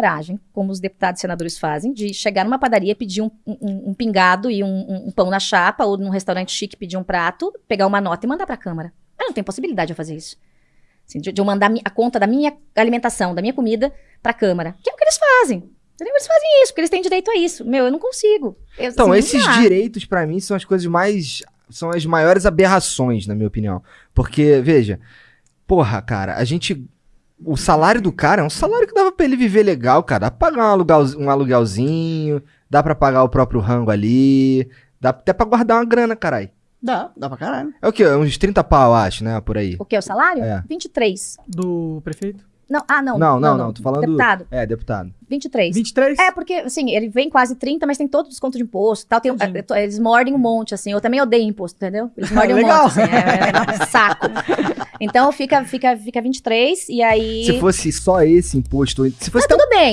coragem, como os deputados e senadores fazem, de chegar numa padaria, pedir um, um- um pingado e um, um- pão na chapa, ou num restaurante chique pedir um prato, pegar uma nota e mandar pra Câmara. Eu não tenho possibilidade de fazer isso. Assim, de, de eu mandar a conta da minha alimentação, da minha comida pra Câmara. Que é o que eles fazem. Eles fazem isso, porque eles têm direito a isso. Meu, eu não consigo. Eu, Então, assim, esses direitos, pra mim, são as coisas mais. São as maiores aberrações, na minha opinião. Porque, veja, porra, cara, a gente. O salário do cara é um salário que dava pra ele viver legal, cara. Dá pra pagar um, aluguel, um aluguelzinho, dá pra pagar o próprio rango ali, dá até pra guardar uma grana, caralho. Dá, dá pra caralho. É o quê? Uns 30 pau, eu acho, né? Por aí. O que? O salário? É. 23. Do prefeito? Não, ah, não. Não, não, não, tô falando- Deputado, É, deputado. 23. 23? É, porque, assim, ele vem quase 30, mas tem todo o desconto de imposto e tal. Tem, eh, to- eles mordem um monte, assim. Eu também odeio imposto, entendeu? Eles mordem um monte, assim. É, é um saco. Então fica, fica, fica 23 e aí... Se fosse só esse imposto, se fosse Não, tudo bem.